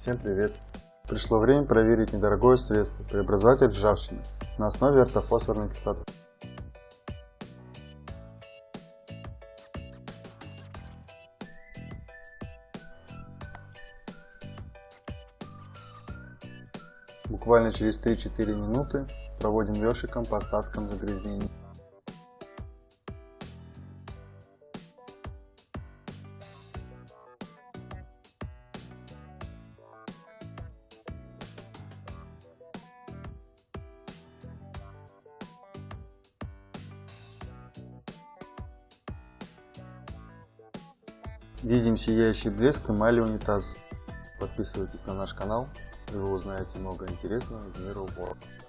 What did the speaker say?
Всем привет! Пришло время проверить недорогое средство преобразователь ржавчины на основе ортофосфорной кислоты. Буквально через 3-4 минуты проводим ёршиком по остаткам загрязнений. Видим сияющий блеск эмали унитаза. Подписывайтесь на наш канал, и вы узнаете много интересного из мира уборок.